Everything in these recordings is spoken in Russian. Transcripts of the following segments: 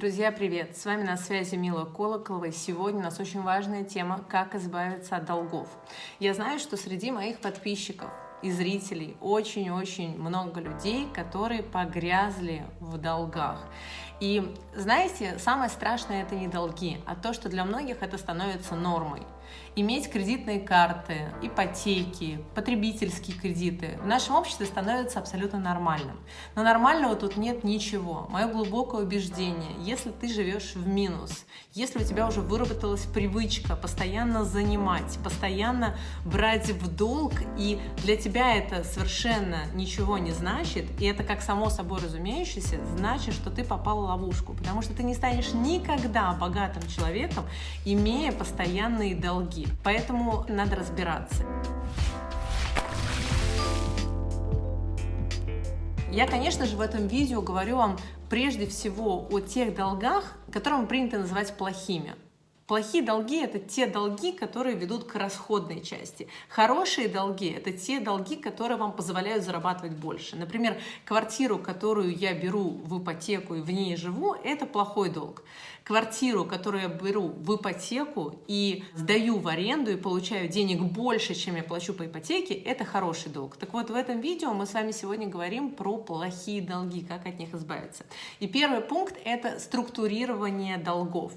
Друзья, привет! С вами на связи Мила Колоколова, и сегодня у нас очень важная тема «Как избавиться от долгов». Я знаю, что среди моих подписчиков и зрителей очень-очень много людей, которые погрязли в долгах. И знаете, самое страшное это не долги, а то, что для многих это становится нормой иметь кредитные карты, ипотеки, потребительские кредиты в нашем обществе становится абсолютно нормальным. Но нормального тут нет ничего. Мое глубокое убеждение, если ты живешь в минус, если у тебя уже выработалась привычка постоянно занимать, постоянно брать в долг, и для тебя это совершенно ничего не значит, и это как само собой разумеющееся, значит, что ты попал в ловушку, потому что ты не станешь никогда богатым человеком, имея постоянные долги долги. Поэтому надо разбираться. Я, конечно же, в этом видео говорю вам прежде всего о тех долгах, которые принято называть плохими. Плохие долги – это те долги, которые ведут к расходной части. Хорошие долги – это те долги, которые вам позволяют зарабатывать больше. Например, квартиру, которую я беру в ипотеку и в ней живу – это плохой долг. Квартиру, которую я беру в ипотеку и сдаю в аренду и получаю денег больше, чем я плачу по ипотеке – это хороший долг. Так вот, в этом видео мы с вами сегодня говорим про плохие долги, как от них избавиться. И первый пункт – это структурирование долгов.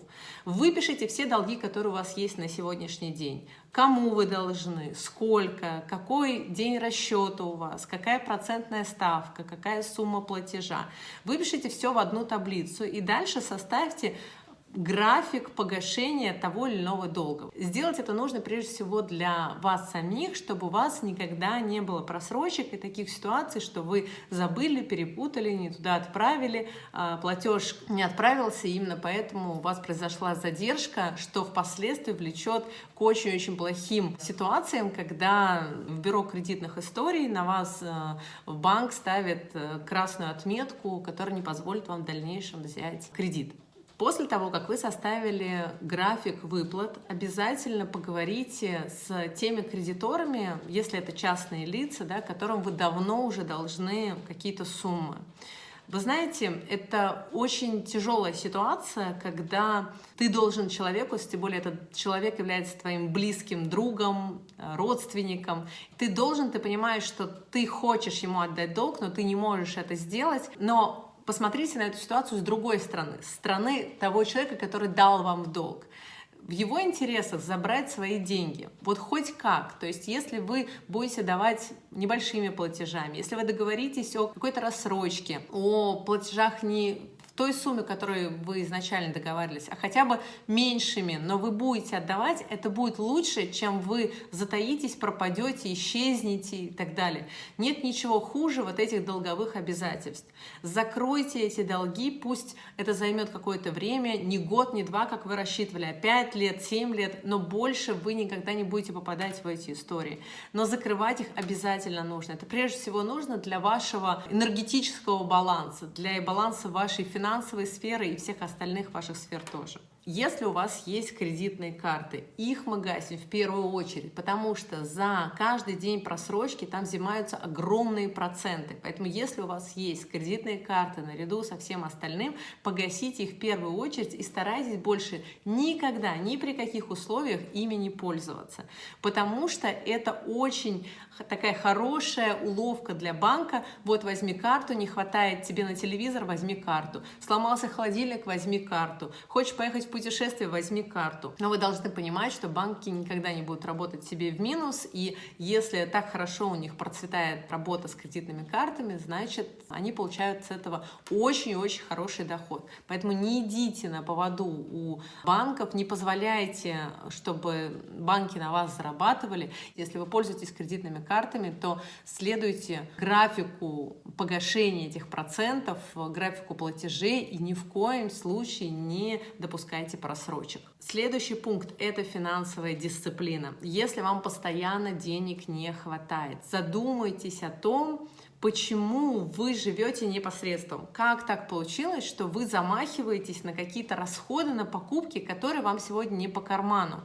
Выпишите все долги, которые у вас есть на сегодняшний день. Кому вы должны, сколько, какой день расчета у вас, какая процентная ставка, какая сумма платежа. Выпишите все в одну таблицу и дальше составьте график погашения того или иного долга. Сделать это нужно прежде всего для вас самих, чтобы у вас никогда не было просрочек и таких ситуаций, что вы забыли, перепутали, не туда отправили, а, платеж не отправился, и именно поэтому у вас произошла задержка, что впоследствии влечет к очень-очень плохим ситуациям, когда в бюро кредитных историй на вас а, в банк ставит э, красную отметку, которая не позволит вам в дальнейшем взять кредит. После того, как вы составили график выплат, обязательно поговорите с теми кредиторами, если это частные лица, да, которым вы давно уже должны какие-то суммы. Вы знаете, это очень тяжелая ситуация, когда ты должен человеку, тем более этот человек является твоим близким другом, родственником, ты должен, ты понимаешь, что ты хочешь ему отдать долг, но ты не можешь это сделать, но посмотрите на эту ситуацию с другой стороны, с стороны того человека, который дал вам в долг. В его интересах забрать свои деньги, вот хоть как. То есть если вы будете давать небольшими платежами, если вы договоритесь о какой-то рассрочке, о платежах не той сумме, которой вы изначально договаривались, а хотя бы меньшими, но вы будете отдавать, это будет лучше, чем вы затаитесь, пропадете, исчезнете и так далее. Нет ничего хуже вот этих долговых обязательств. Закройте эти долги, пусть это займет какое-то время, не год, не два, как вы рассчитывали, а пять лет, семь лет, но больше вы никогда не будете попадать в эти истории. Но закрывать их обязательно нужно. Это прежде всего нужно для вашего энергетического баланса, для баланса вашей финансовой финансовой сферы и всех остальных ваших сфер тоже. Если у вас есть кредитные карты, их мы гасим в первую очередь, потому что за каждый день просрочки там взимаются огромные проценты. Поэтому если у вас есть кредитные карты наряду со всем остальным, погасите их в первую очередь и старайтесь больше никогда, ни при каких условиях ими не пользоваться. Потому что это очень такая хорошая уловка для банка. Вот возьми карту, не хватает тебе на телевизор, возьми карту. Сломался холодильник, возьми карту. Хочешь поехать в путешествие, возьми карту. Но вы должны понимать, что банки никогда не будут работать себе в минус, и если так хорошо у них процветает работа с кредитными картами, значит, они получают с этого очень-очень хороший доход. Поэтому не идите на поводу у банков, не позволяйте, чтобы банки на вас зарабатывали. Если вы пользуетесь кредитными картами, то следуйте графику погашения этих процентов, графику платежей и ни в коем случае не допускайте просрочек. Следующий пункт – это финансовая дисциплина. Если вам постоянно денег не хватает, задумайтесь о том, почему вы живете непосредством. Как так получилось, что вы замахиваетесь на какие-то расходы, на покупки, которые вам сегодня не по карману?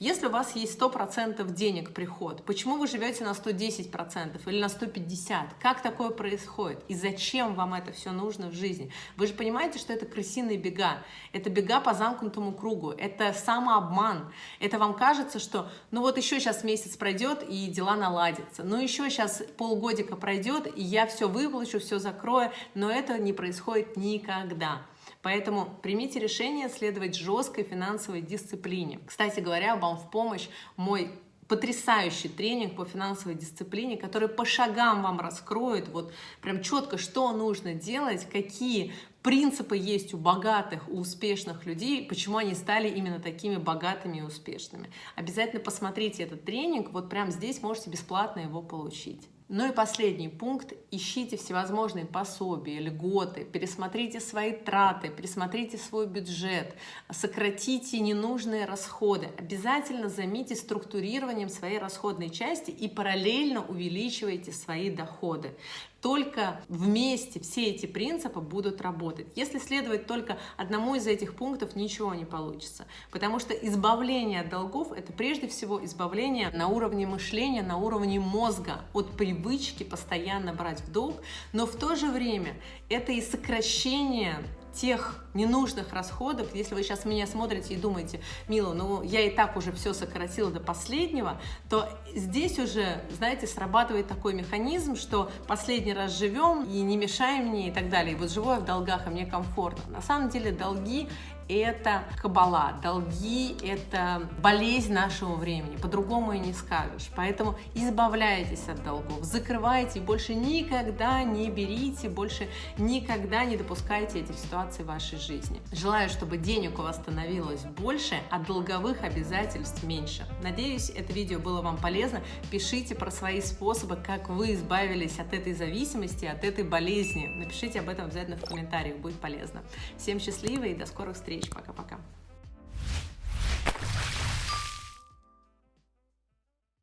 Если у вас есть 100% денег приход, почему вы живете на 110% или на 150%? Как такое происходит? И зачем вам это все нужно в жизни? Вы же понимаете, что это крысиные бега. Это бега по замкнутому кругу. Это самообман. Это вам кажется, что ну вот еще сейчас месяц пройдет и дела наладятся. Ну еще сейчас полгодика пройдет и я все выплачу, все закрою. Но это не происходит никогда. Поэтому примите решение следовать жесткой финансовой дисциплине. Кстати говоря, вам в помощь мой потрясающий тренинг по финансовой дисциплине, который по шагам вам раскроет вот прям четко, что нужно делать, какие принципы есть у богатых, у успешных людей, почему они стали именно такими богатыми и успешными. Обязательно посмотрите этот тренинг, вот прямо здесь можете бесплатно его получить. Ну и последний пункт. Ищите всевозможные пособия, льготы, пересмотрите свои траты, пересмотрите свой бюджет, сократите ненужные расходы. Обязательно займите структурированием своей расходной части и параллельно увеличивайте свои доходы. Только вместе все эти принципы будут работать. Если следовать только одному из этих пунктов, ничего не получится. Потому что избавление от долгов – это прежде всего избавление на уровне мышления, на уровне мозга от привычки постоянно брать в долг, но в то же время это и сокращение тех ненужных расходов, если вы сейчас меня смотрите и думаете, Мила, ну я и так уже все сократила до последнего, то здесь уже, знаете, срабатывает такой механизм, что последний раз живем и не мешаем мне и так далее. И вот живу я в долгах, и мне комфортно. На самом деле долги это кабала, долги — это болезнь нашего времени, по-другому и не скажешь. Поэтому избавляйтесь от долгов, закрывайте, больше никогда не берите, больше никогда не допускайте этих ситуаций в вашей жизни. Желаю, чтобы денег у вас становилось больше, а долговых обязательств меньше. Надеюсь, это видео было вам полезно. Пишите про свои способы, как вы избавились от этой зависимости, от этой болезни. Напишите об этом обязательно в комментариях, будет полезно. Всем счастливо и до скорых встреч! встреч. Пока-пока.